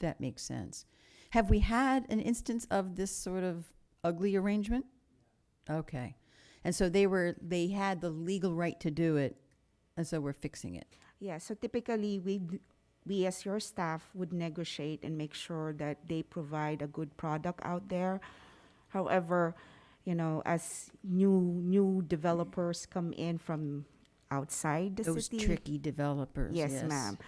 that makes sense. Have we had an instance of this sort of ugly arrangement? Okay. And so they were, they had the legal right to do it, and so we're fixing it. Yeah, so typically we we as your staff would negotiate and make sure that they provide a good product out there. However, you know, as new new developers come in from outside the Those city, tricky developers, yes, yes. ma'am.